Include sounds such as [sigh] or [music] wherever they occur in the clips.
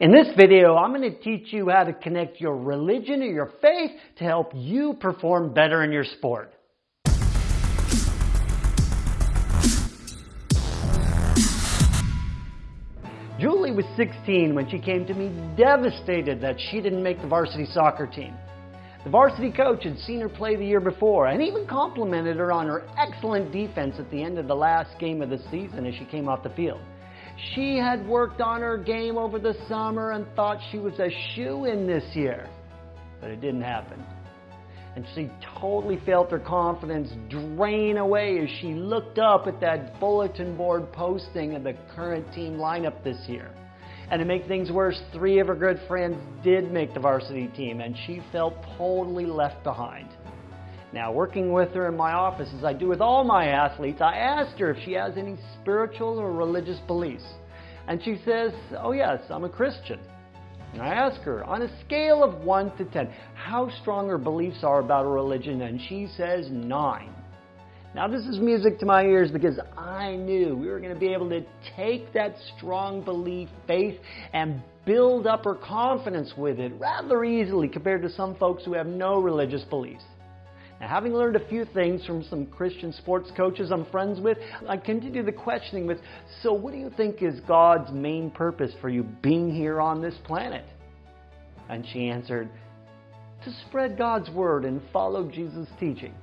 In this video, I'm going to teach you how to connect your religion or your faith to help you perform better in your sport. Julie was 16 when she came to me devastated that she didn't make the varsity soccer team. The varsity coach had seen her play the year before and even complimented her on her excellent defense at the end of the last game of the season as she came off the field. She had worked on her game over the summer and thought she was a shoe in this year, but it didn't happen. And she totally felt her confidence drain away as she looked up at that bulletin board posting of the current team lineup this year. And to make things worse, three of her good friends did make the varsity team, and she felt totally left behind. Now, working with her in my office, as I do with all my athletes, I asked her if she has any spiritual or religious beliefs. And she says, Oh, yes, I'm a Christian. And I ask her, on a scale of 1 to 10, how strong her beliefs are about her religion, and she says 9. Now, this is music to my ears because I knew we were going to be able to take that strong belief, faith, and build up her confidence with it rather easily compared to some folks who have no religious beliefs. Having learned a few things from some Christian sports coaches I'm friends with, I continue the questioning with so, what do you think is God's main purpose for you being here on this planet? And she answered, to spread God's word and follow Jesus' teaching.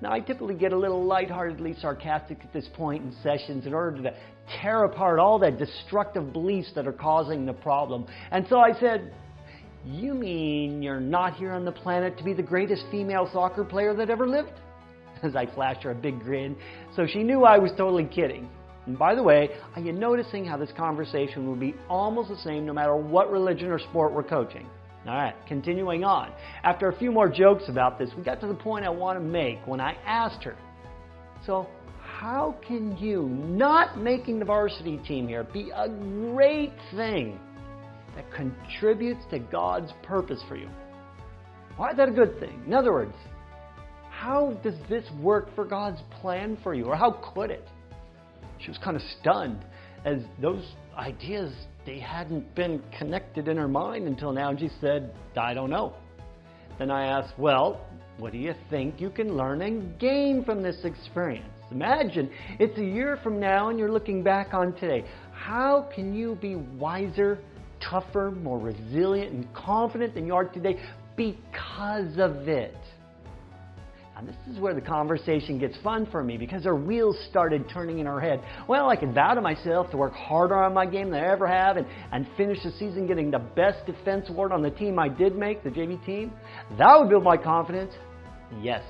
Now, I typically get a little lightheartedly sarcastic at this point in sessions in order to tear apart all the destructive beliefs that are causing the problem. And so I said, You mean you're not here on the planet to be the greatest female soccer player that ever lived? [laughs] As I flashed her a big grin, so she knew I was totally kidding. And by the way, are you noticing how this conversation would be almost the same no matter what religion or sport we're coaching? All right, continuing on. After a few more jokes about this, we got to the point I want to make when I asked her, So, how can you, not making the varsity team here, be a great thing that contributes to God's purpose for you? Why is that a good thing? In other words, how does this work for God's plan for you? Or how could it? She was kind of stunned as those ideas they hadn't been connected in her mind until now. And she said, I don't know. Then I asked, Well, what do you think you can learn and gain from this experience? Imagine it's a year from now and you're looking back on today. How can you be wiser, tougher, more resilient, and confident than you are today because of it? And this is where the conversation gets fun for me because our wheels started turning in our head. Well, I can vow to myself to work harder on my game than I ever have and, and finish the season getting the best defense award on the team I did make, the JV team. That would build my confidence. Yes.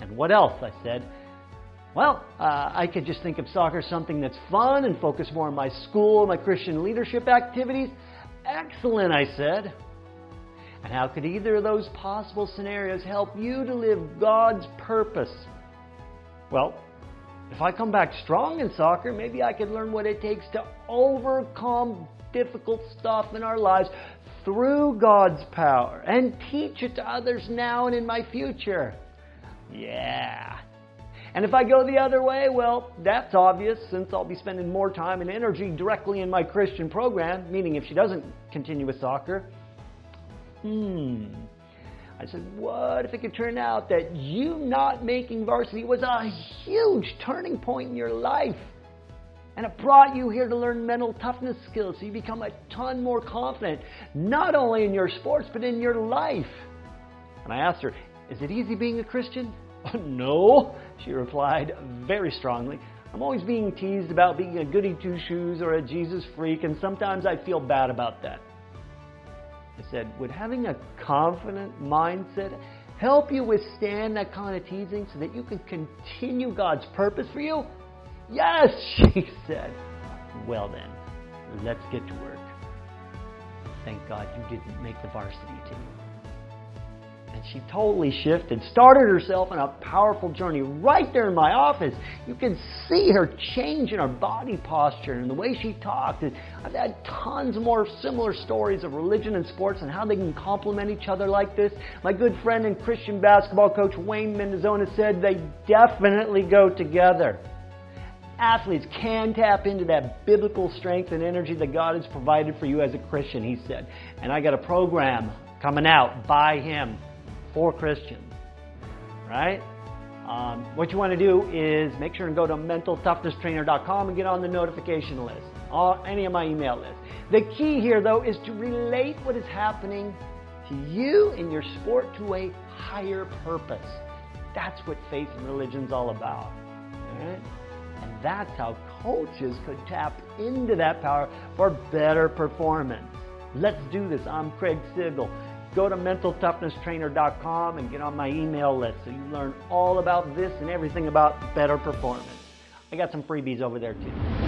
And what else? I said. Well, uh, I could just think of soccer as something that's fun and focus more on my school, my Christian leadership activities. Excellent, I said. And how could either of those possible scenarios help you to live God's purpose? Well, if I come back strong in soccer, maybe I could learn what it takes to overcome difficult stuff in our lives through God's power and teach it to others now and in my future. Yeah. And if I go the other way, well, that's obvious since I'll be spending more time and energy directly in my Christian program, meaning if she doesn't continue with soccer, hmm. I said, what if it could turn out that you not making varsity was a huge turning point in your life? And it brought you here to learn mental toughness skills so you become a ton more confident, not only in your sports, but in your life. And I asked her, Is it easy being a Christian? [laughs] no, she replied very strongly. I'm always being teased about being a goody two shoes or a Jesus freak, and sometimes I feel bad about that. I said, would having a confident mindset help you withstand that kind of teasing so that you can continue God's purpose for you? Yes, [laughs] she said. Well then, let's get to work. Thank God you didn't make the varsity team. And she totally shifted, started herself on a powerful journey right there in my office. You can see her change in her body posture and the way she talked. I've had tons more similar stories of religion and sports and how they can complement each other like this. My good friend and Christian basketball coach Wayne Mendozona said they definitely go together. athletes can tap into that biblical strength and energy that God has provided for you as a Christian, he said. And I got a program coming out by him for Christians. Right? Um, what you want to do is make sure and go to mentaltoughnesstrainer.com and get on the notification list, or any of my email lists. The key here, though, is to relate what is happening to you in your sport to a higher purpose. That's what faith and religion's all about. Right? And that's how coaches could tap into that power for better performance. Let's do this. I'm Craig Sigl. Go to mentaltoughnesstrainer.com and get on my email list so you learn all about this and everything about better performance. I got some freebies over there too.